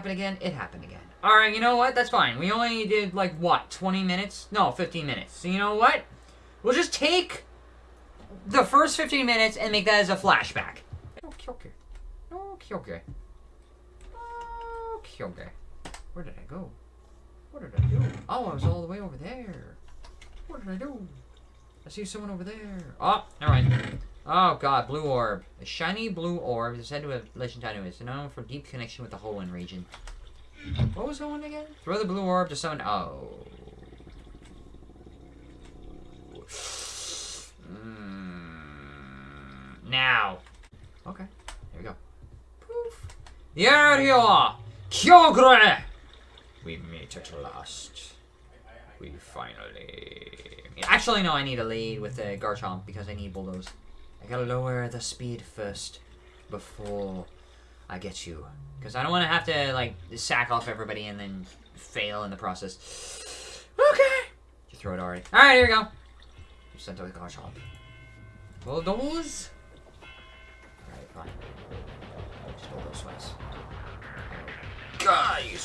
happen again? It happened again. Alright, you know what? That's fine. We only did, like, what, 20 minutes? No, 15 minutes. So you know what? We'll just take the first 15 minutes and make that as a flashback. Okay, okay. Okay, okay. Okay, okay. Where did I go? What did I do? Oh, I was all the way over there. What did I do? I see someone over there. Oh, mind. Oh god, blue orb. A shiny blue orb is said to have legend it. It's known for deep connection with the Hoenn region. What was the one again? Throw the blue orb to summon. Oh. Mm, now. Okay, here we go. Poof. There you are! Kyogre! We meet at last. We finally... Actually, no, I need a lead with the Garchomp because I need Bulldoze. I gotta lower the speed first before I get you. Because I don't want to have to, like, sack off everybody and then fail in the process. Okay! You throw it already. Alright, here we go. You sent out the Garchomp. Bulldoze? Alright, fine. Just Bulldoze twice. God, you.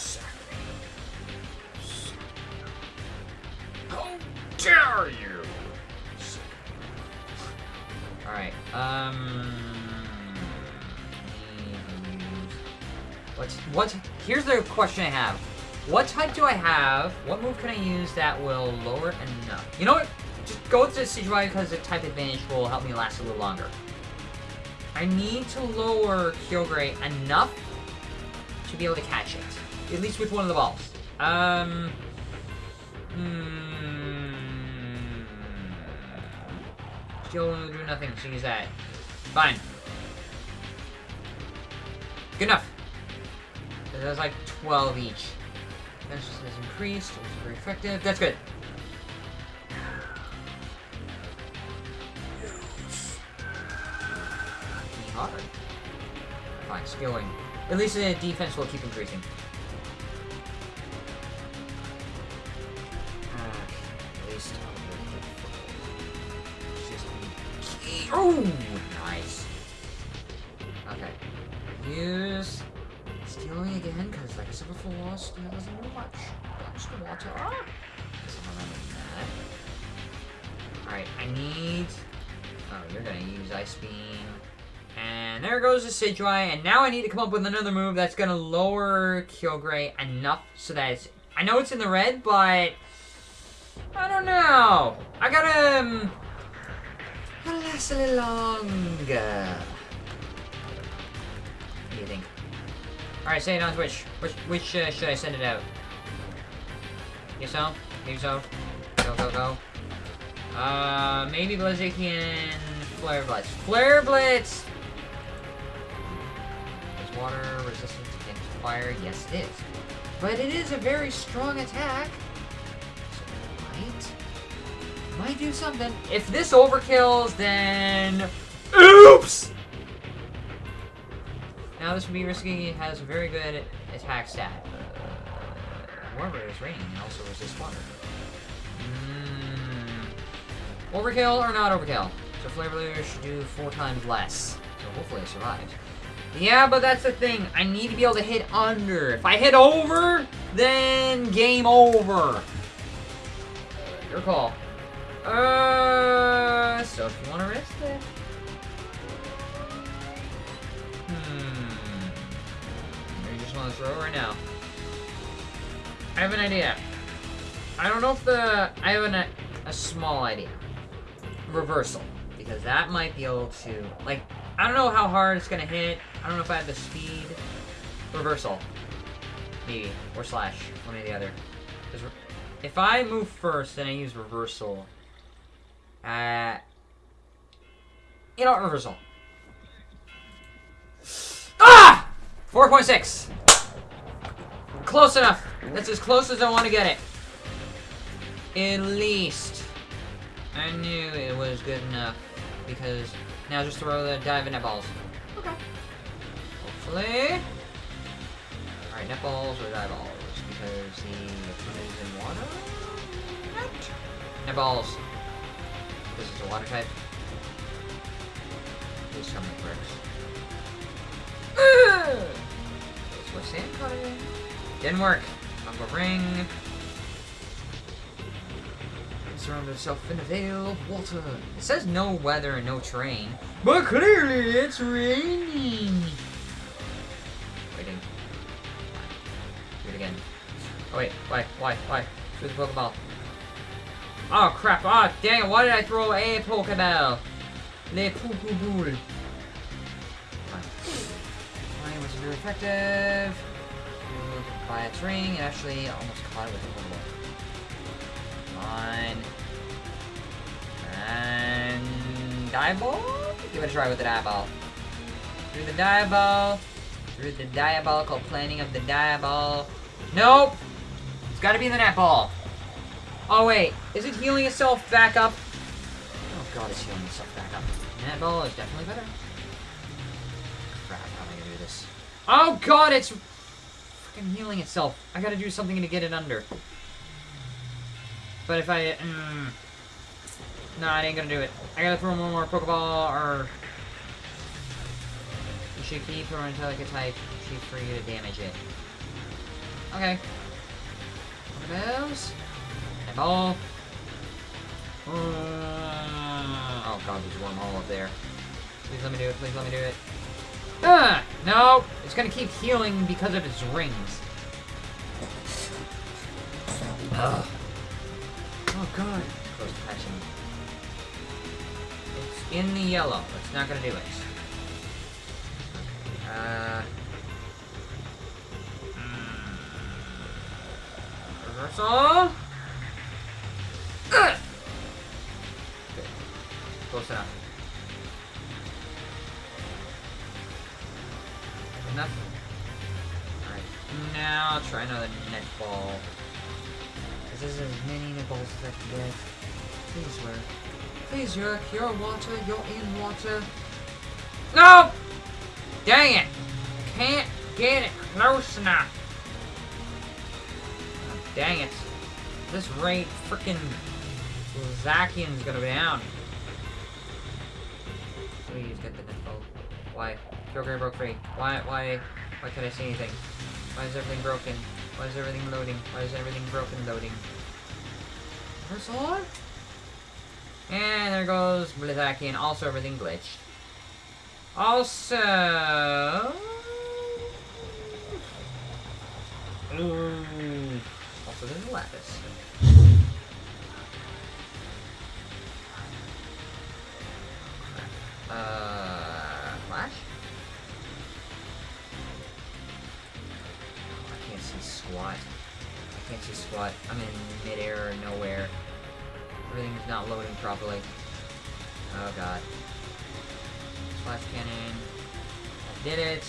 How dare you! Alright, um... What's, what, here's the question I have. What type do I have? What move can I use that will lower enough? You know what? Just go with the Sidgewai because the type advantage will help me last a little longer. I need to lower Kyogre enough to be able to catch it. At least with one of the balls. Um... Hmm... Still do nothing, so use that. Fine. Good enough. That's like 12 each. Defense has increased, which is very effective. That's good. Hard. Fine, skilling. At least the defense will keep increasing. Ah, at least. Oh, nice. Okay. Use stealing again, because like I said before, steal doesn't do much. Blocks the water. Alright, I need... Oh, you're gonna use Ice Beam. And there goes the Sidgewai, and now I need to come up with another move that's gonna lower Kyogre enough so that it's... I know it's in the red, but... I don't know. I gotta... Um, gotta last a little longer. What do you think? Alright, say it on Twitch. Which, which uh, should I send it out? Think so? Maybe so? Go, go, go. Uh, maybe Blaziken Flare Blitz. Flare Blitz! Is water resistant against fire? Yes, it is. But it is a very strong attack. So it might... Do something. If this overkills, then... Oops! Now this would be risky. It has very good attack stat. Uh, however, it's raining and also resists water. Mm. Overkill or not overkill? So Flavor Leader should do four times less. So hopefully it survives. Yeah, but that's the thing. I need to be able to hit under. If I hit over, then game over. Your call. Uh, so if you want to risk it. Hmm. You just want to throw right now? I have an idea. I don't know if the... I have an, a small idea. Reversal. Because that might be able to... Like, I don't know how hard it's going to hit. I don't know if I have the speed. Reversal. Maybe. Or slash. One or the other. If I move first, then I use reversal. Uh... Know what? Reversal. Ah! 4.6. Close enough. That's as close as I want to get it. At least. I knew it was good enough. Because now just throw the dive net balls. Okay. Hopefully. Alright, net balls or dive balls. Because the Is in water. Net. Net This is a water type. Please tell me it works. This was sand cutting. Didn't work. I'm a ring. Surround himself in a veil of water. It says no weather and no terrain. But clearly it's raining. Waiting. Do it again. Oh wait, why, why, why? Shoot the Pokeball. Oh crap, oh dang it, why did I throw a Pokeball? Le poo poo boule. Mine was very effective. By its ring, it actually almost caught it with a Pokeball. Come. And dive ball? Give it a try with the dive ball. Through the dive ball. Through the diabolical planning of the diabol. Nope! It's gotta be the net ball. Oh wait, is it healing itself back up? Oh god, it's healing itself back up. Net ball is definitely better. Crap, how am I gonna do this? Oh god, it's freaking healing itself. I gotta do something to get it under. But if I... Mm, no, I ain't gonna do it. I gotta throw one more Pokeball, or... You should keep throwing until I can type sheet for you to damage it. Okay. Pokeballs. And ball. Uh, oh god, there's a wormhole up there. Please let me do it, please let me do it. Ah! No! It's gonna keep healing because of its rings. Ugh. Oh god. Close patching. It's in the yellow. It's not gonna do it. Uh. mm, Reversal. Enough. Enough. Alright. Now I'll try another net ball. Because this is as many net balls as I can get. Please work. Please work. You're water. You're in water. No! Dang it! Can't get it close enough. Dang it. This rate freaking Zacian's gonna be down. Why? Kyogre broke free. Why, why, why can't I see anything? Why is everything broken? Why is everything loading? Why is everything broken loading? Reversal? And there goes Blaziken. Also, everything glitched. Also... See squat. I'm in midair or nowhere. Everything's not loading properly. Oh god. Flash cannon. I did it.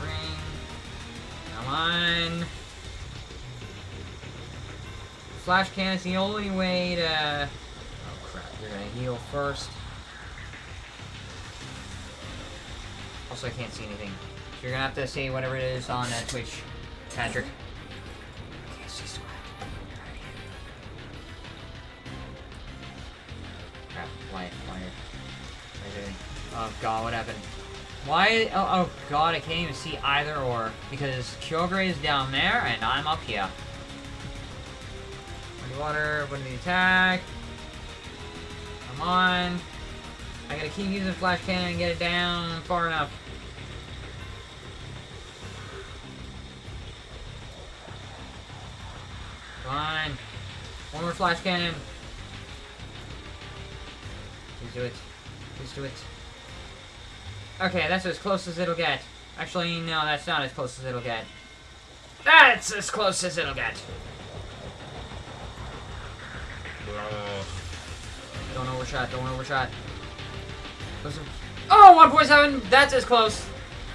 Ring. Come on. Flash cannon's the only way to... Oh crap, you're gonna heal first. Also, I can't see anything. So you're gonna have to say whatever it is on uh, Twitch, Patrick. Can't see squat. Crap, why, why, why Oh god, what happened? Why, oh, oh god, I can't even see either or, because Kyogre is down there, and I'm up here. Muddy water, put in the attack. Come on. I gotta keep using Flash Cannon and get it down far enough. Flash Cannon. Please do it. Please do it. Okay, that's as close as it'll get. Actually, no, that's not as close as it'll get. That's as close as it'll get. Don't overshot, don't overshot. Oh, 1.7! That's as close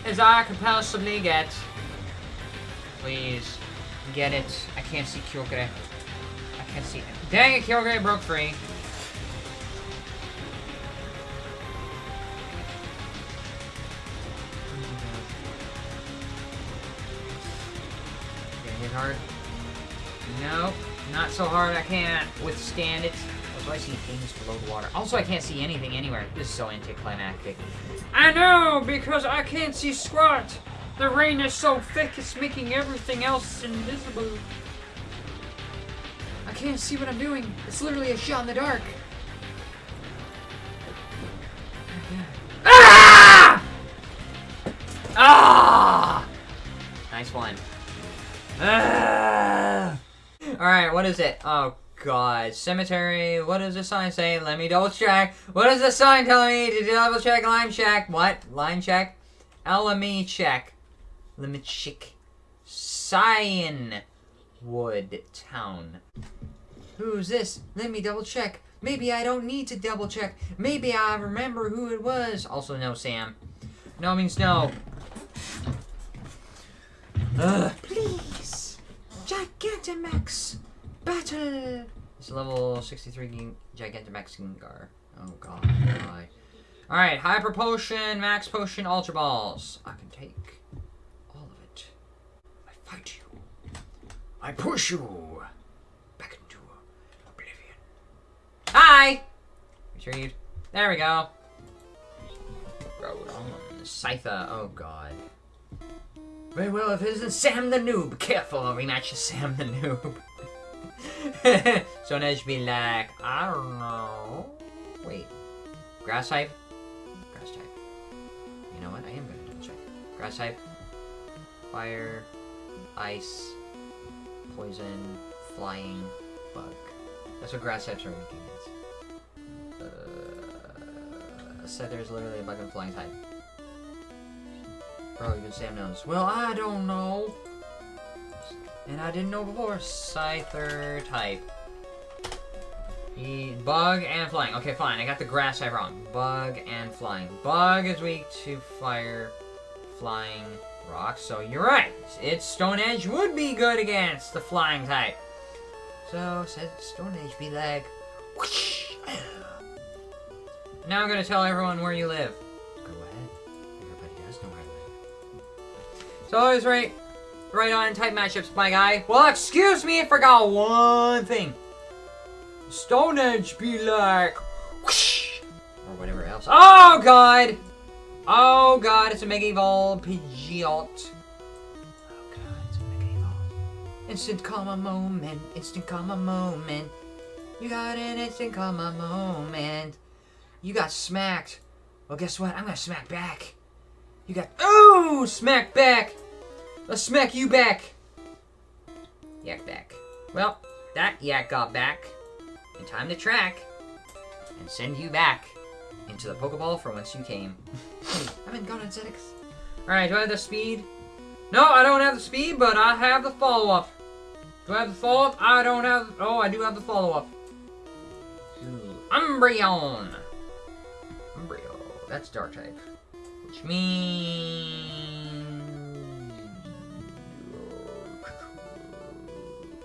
as I can possibly get. Please. Get it. I can't see Kyogre. I can't see it. Dang it, Kyogre broke free. Gonna it hard? Nope. Not so hard I can't withstand it. I see things below the water. Also, I can't see anything anywhere. This is so anticlimactic. I know, because I can't see squat. The rain is so thick, it's making everything else invisible. I can't see what I'm doing. It's literally a shot in the dark. Ah! Ah! Nice one. Ah! Alright, what is it? Oh, God. Cemetery. What does the sign say? Let me double check. What is the sign telling me to double check? Line check. What? Line check? LME check. Limit check. Cyan Wood Town. Who's this? Let me double check. Maybe I don't need to double check. Maybe I remember who it was. Also, no, Sam. No means no. Ugh. Please. Gigantamax. Battle. It's level 63 Gigantamax Gengar. Oh, God. Why? Alright, Hyper Potion, Max Potion, Ultra Balls. I can take all of it. I fight you. I push you back into oblivion. Hi! Retrieved. There we go. Road on. Oh, God. Very well, if it isn't Sam the Noob. Careful, I'll rematch Sam the Noob. Stone Edge be like, I don't know. Wait. Grass type? Grass type. You know what? I am going to double check. Grass type. Fire. Ice. Poison. Flying. Bug. That's what grass types are weak against. Uh, said there's literally a bug and flying type. Bro, you even Sam knows. Well, I don't know. And I didn't know before. Scyther type. He, bug and flying. Okay, fine. I got the grass type wrong. Bug and flying. Bug is weak to fire, flying, rock. So you're right. It's Stone Edge would be good against the flying type. So said Stone Edge be like. Whoosh. Now I'm gonna tell everyone where you live. Go ahead. Everybody does know where I live. So always right, right on type matchups, my guy. Well, excuse me, I forgot one thing. Stone Edge be like, whoosh, or whatever else. Oh God! Oh God! It's a Mega Evolve Pidgeot. Oh God! It's a Mega Evolve. Instant comma moment. Instant comma moment. You got an instant comma moment. You got smacked. Well, guess what? I'm gonna smack back. You got oh smack back. Let's smack you back. Yak back. Well, that yak got back. In time to track and send you back into the Pokeball from whence you came. I'm in Gun Aesthetics. Alright, do I have the speed? No, I don't have the speed, but I have the follow-up. Do I have the follow-up? I don't have... Oh, I do have the follow-up. Umbreon. Umbreon. That's Dark type. Which means...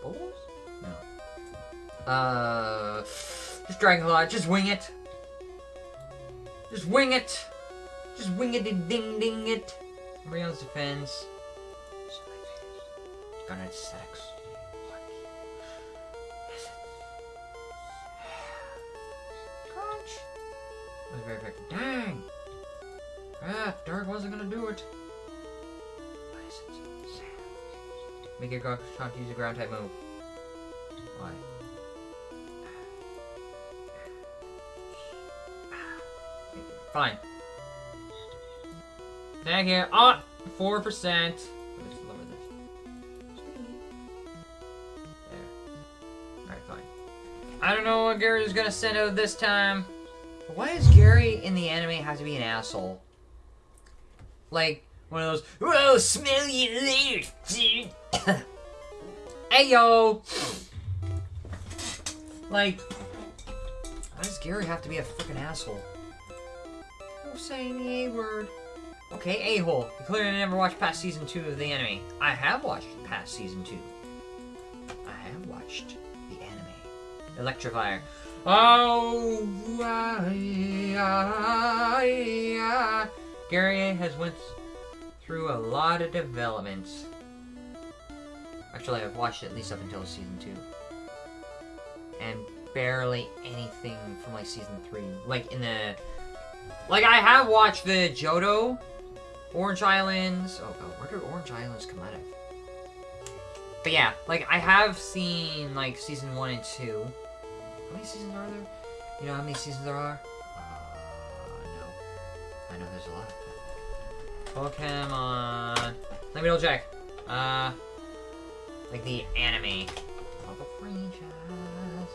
Bulls? No. Uh... Just Dragon Claw. Just wing it. Just wing it. Just wing it and ding ding it. Umbreon's defense. Gun aesthetics. Crunch. That was very effective. Dang! Ah, Dark wasn't gonna do it. What is it? Sam. Make your to use a ground type move. Why? Fine. Thank you. Ah, four percent. Alright, fine. I don't know what Gary's gonna send out this time. Why does Gary in the anime have to be an asshole? Like, one of those, Whoa, smell you later, dude. hey, yo. Like, why does Gary have to be a freaking asshole? Saying the A word. Okay, a-hole. You clearly never watched past season two of the anime. I have watched past season two. I have watched the anime. Electrifier. Oh, I. Gary has went through a lot of developments. Actually, I've watched at least up until season two, and barely anything from like season three. Like in the, like I have watched the Johto, Orange Islands. Oh god, where did Orange Islands come out of? But yeah, like I have seen like season one and two. How many seasons are there? You know how many seasons there are? Uh, no. I know there's a lot. Pokemon. Let me double check. Uh, like the anime. Franchise.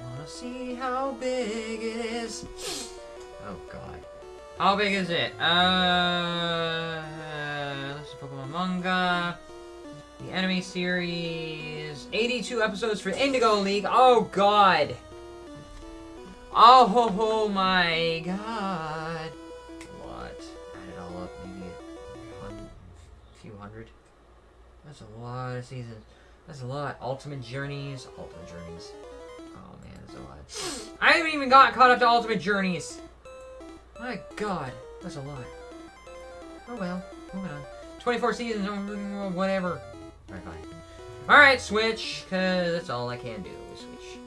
Wanna see how big it is? Oh god. How big is it? Uh, this is Pokemon manga. The anime series. 82 episodes for Indigo League. Oh god. Oh, ho, ho, my god. What? Add it all up, maybe a few hundred. That's a lot of seasons. That's a lot. Ultimate Journeys. Ultimate Journeys. Oh man, that's a lot. I haven't even got caught up to Ultimate Journeys. My god, that's a lot. Oh well, moving on. 24 seasons, oh, whatever. Alright, fine. Alright, switch, because that's all I can do is switch.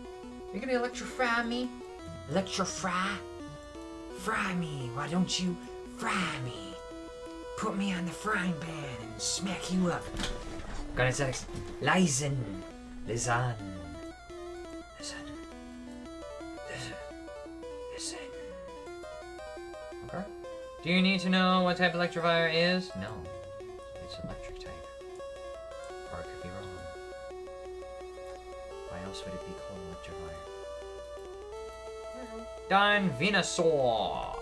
You're gonna electrify me? Electrify? Fry me, why don't you fry me? Put me on the frying pan and smack you up. Gonna say, Listen, listen, Do you need to know what type of electrifier is? No. It's electric type. Or it could be wrong. Why else would it be called electrifier? Dine Venusaur!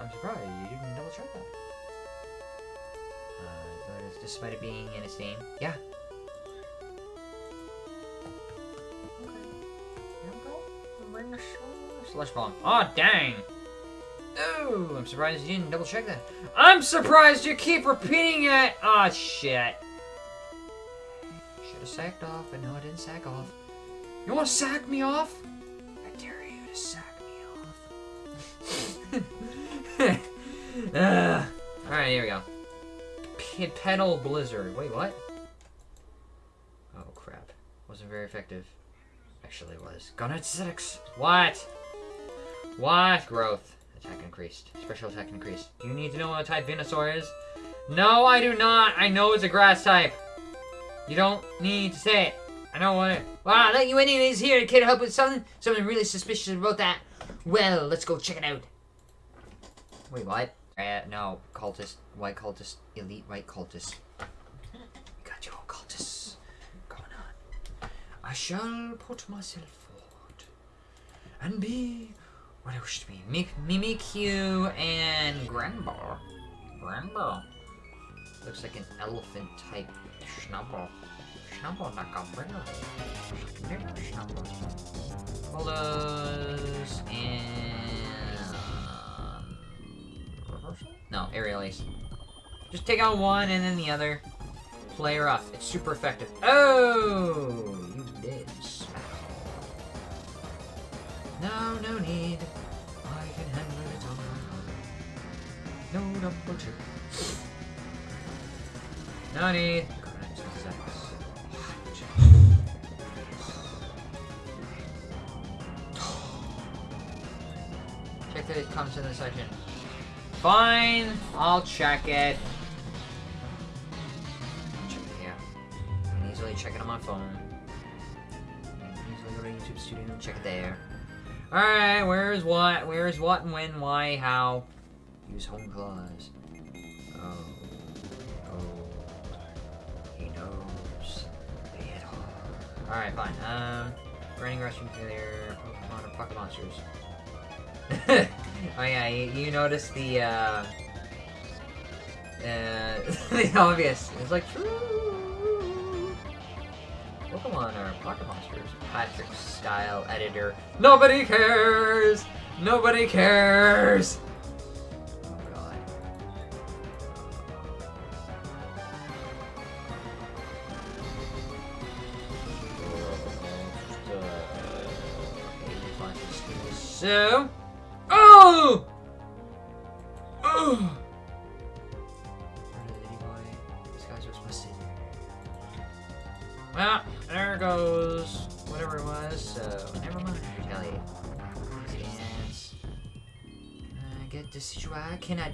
I'm surprised you didn't double check that. Uh, despite it being in its name. Yeah. Sludge bomb. Oh dang! Oh, I'm surprised you didn't double check that. I'm surprised you keep repeating it! Ah, shit. Should have sacked off, but no, I didn't sack off. You want to sack me off? I dare you to sack me off. uh, Alright, here we go. P Petal Blizzard. Wait, what? Oh, crap. Wasn't very effective. Actually, was. Gunnet 6. What? What? Growth. Attack increased. Special attack increased. Do you need to know what type Venusaur is? No, I do not. I know it's a grass type. You don't need to say it. I know what it. Well, I'll let you anyways here. To help with something? Something really suspicious about that. Well, let's go check it out. Wait, what? Uh, no. Cultist. White cultist. Elite white cultist. Got your cultists going on. I shall put myself forward and be what wish to be. Mim- Mimikyu and Granbull. Granbull. Looks like an elephant type Schnabel. Schnabel a brother. Schnabel. Follows and reversal? No, aerial ace. Just take out one and then the other. Play rough. It's super effective. Oh, you did. No, no need. I can handle it on my own. No double check. No need. Check that it comes in the section. Fine, I'll check it. Check it here. I can easily check it on my phone. I can easily go to YouTube Studio and check it there. Alright, where's what? Where's what and when, why, how? Use Hone Claws. Oh. Oh. He knows. Hit hard. Alright, fine. Um, running rescue failure, Pokemon or Pocket Monsters. oh yeah, you, you notice the, uh, uh, the obvious. It's like, true. Pokemon are Pocket Monsters. Patrick style editor. Nobody cares! Nobody cares! Oh god. So, oh,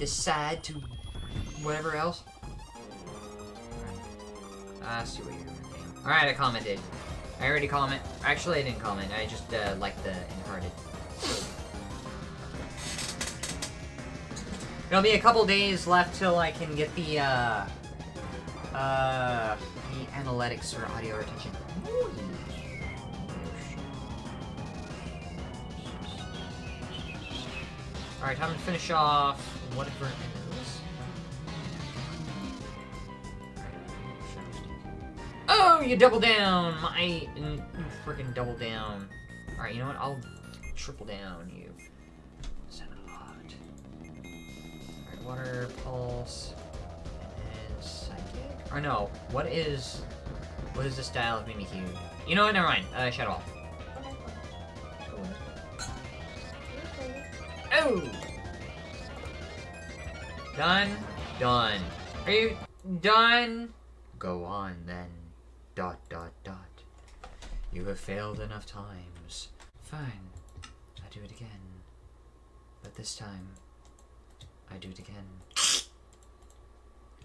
decide to whatever else? I see what you're doing. Alright, I commented. I already comment. Actually, I didn't comment. I just uh, liked the inverted. It'll be a couple days left till I can get the, uh, uh, the analytics for audio retention. Alright, time to finish off whatever it is. Oh, you double down! My freaking double down. Alright, you know what? I'll triple down you. Son a lot. Alright, water, pulse, and psychic. Or no, what is what is the style of Mimikyu? You know what? Never mind. Uh, Shadow Ball. Done. Done. Are you done? Go on then. Dot dot dot. You have failed enough times. Fine. I do it again. But this time, I do it again.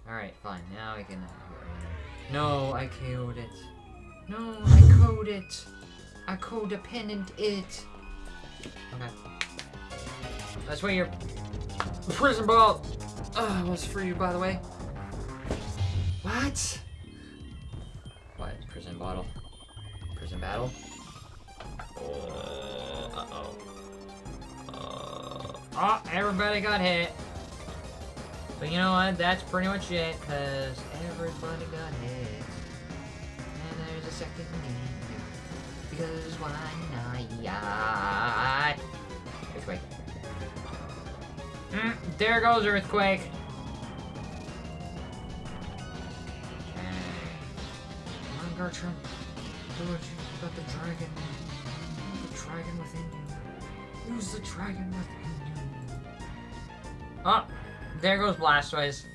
Alright, fine. Now I can... No, I KO'd it. No, I code it. I codependent it. Okay. That's why your prison ball uh, was for you, by the way. What? What? Prison bottle? Prison battle? Uh, uh-oh. Uh, oh, everybody got hit. But you know what? That's pretty much it, because everybody got hit. And there's a second game. Because why not? Mm, there goes Earthquake. Come on. Do it. You got the dragon. The dragon within you. Use the dragon within you. Oh, there goes Blastoise. Oh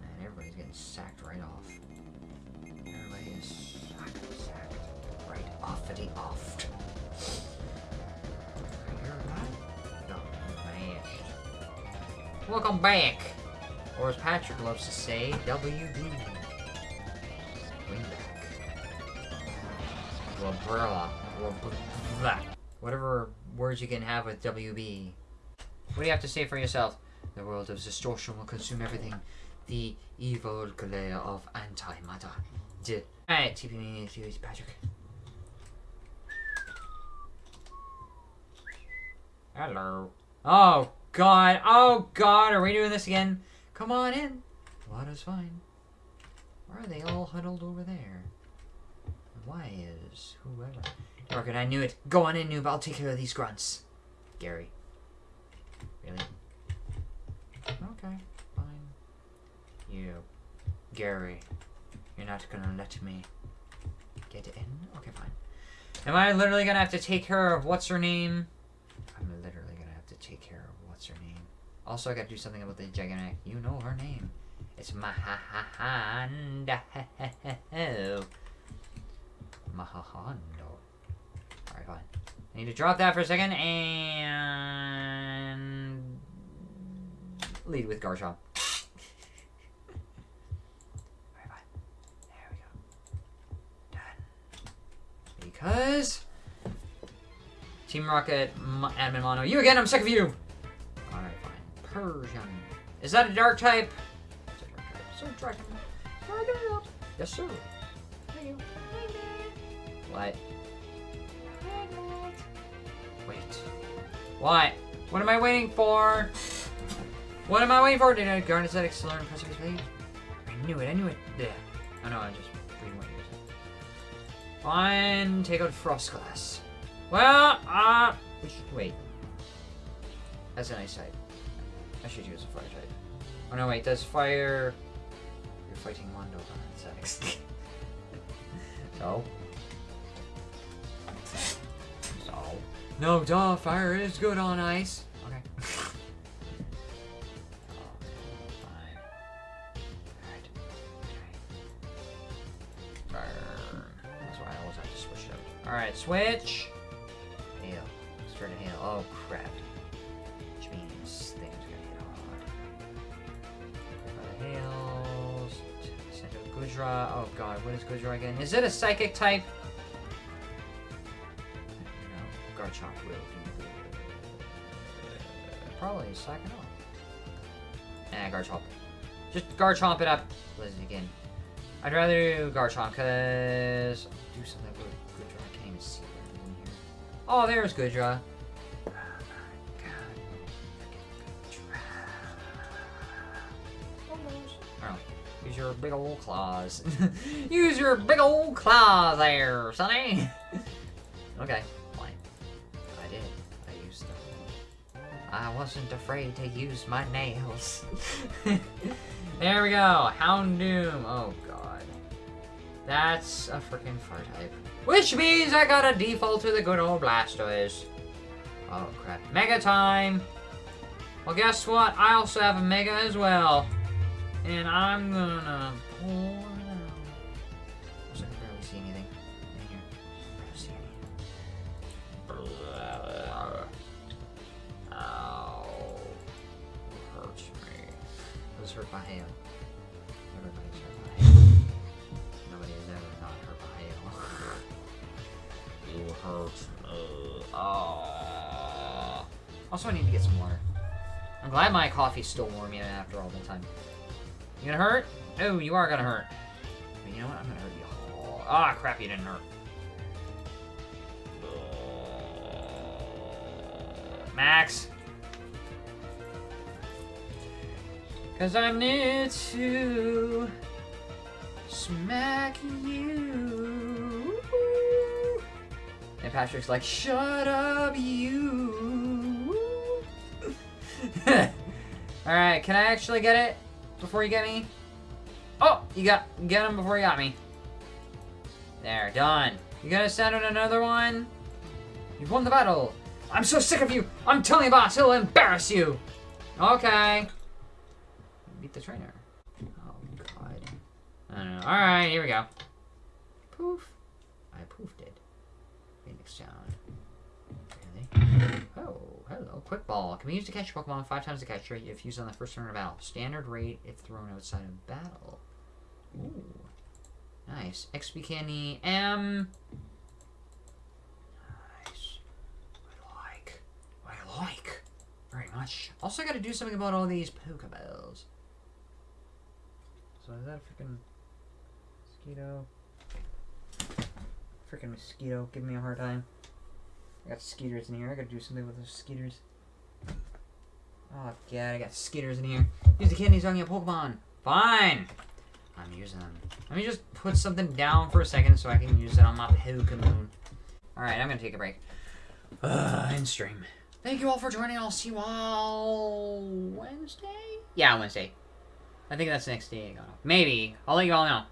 man, everybody's getting sacked right off. Everybody is sacked, sacked right off of the oft. Welcome back! Or as Patrick loves to say, WB. Back. Whatever words you can have with WB. What do you have to say for yourself? The world of distortion will consume everything. The evil glare of antimatter. Alright, TP me to Patrick. Hello. Oh god. Oh god. Are we doing this again? Come on in. Water's fine. Why are they all huddled over there? Why is whoever? Rocket, I knew it. Go on in, noob. I'll take care of these grunts. Gary. Really? Okay, fine. You. Gary. You're not gonna let me get in? Okay, fine. Am I literally gonna have to take care of what's her name? I'm literally gonna have to take care of what's her name. Also, I gotta do something about the Giganac. You know her name. It's Mahahanda. Mahahando. Alright, fine. I need to drop that for a second and lead with Garchomp. Alright, fine. There we go. Done. Because Team Rocket, M Admin Mono. You again, I'm sick of you! Persian. Is that a dark type? It's a dark type. So, Dragon. Dragon up. Yes, sir. You. What? Wait. What? What am I waiting for? What am I waiting for? Did I aesthetics to learn impressive speed? I knew it, I knew it. Yeah. Oh no, I'm just reading what you said. Fine, take out Froslass. Well, uh, which, wait. That's a nice type. I should use a fire type. Oh no, wait, does fire... You're fighting Mondo on insects. so? So? No, duh, fire is good on ice! Okay. Oh, Alright, switch! Goodra. Oh god, what is Goodra again? Is it a psychic type? No, Garchomp will do. Probably psych it off. Nah, Garchomp. Just Garchomp it up. Listen again. I'd rather do Garchomp, because... Do something with Goodra. I can't even see what in here. Oh, there's Goodra. Big old claws. use your big old claws there, Sonny. okay, fine. I did. I used them. I wasn't afraid to use my nails. there we go. Houndoom. Oh god. That's a freaking fire type. Which means I gotta default to the good old Blastoise. Oh crap. Mega time! Well guess what? I also have a Mega as well. And I'm gonna pull it out. I can barely see anything in here. Barely see anything. Ow. Hurts me. I was hurt by hail. Everybody's hurt by hail. Nobody is ever not hurt by hail. you hurt me. Oh. Also, I need to get some water. I'm glad my coffee's still warm even after all the time. You gonna hurt? Oh, you are gonna hurt. But you know what? I'm gonna hurt you. Ah, oh, crap, you didn't hurt. Max. Cause I'm near to smack you. And Patrick's like, shut up, you. Alright, can I actually get it before you get me? Oh, you got get him before you got me. There, done. You gonna send out another one? You've won the battle. I'm so sick of you. I'm telling you, boss, he'll embarrass you. Okay. Beat the trainer. Oh god. I don't know. All right, here we go. Poof. Hello. Quick ball. Can be used to catch Pokemon five times the catch rate if used on the first turn of battle. Standard rate if thrown outside of battle. Ooh. Nice. XP candy M. Nice. I like. I like. Very much. Also, I gotta do something about all these Pokeballs. So is that a freaking mosquito? Freaking mosquito giving me a hard time. I got skeeters in here. I gotta do something with those skeeters. Oh god, I got skeeters in here. Use the candies on your Pokemon. Fine. I'm using them. Let me just put something down for a second so I can use it on my Pokemon. Alright, I'm gonna take a break. Uh, end stream. Thank you all for joining. I'll see you all Wednesday? Yeah, Wednesday. I think that's the next day. Maybe. I'll let you all know.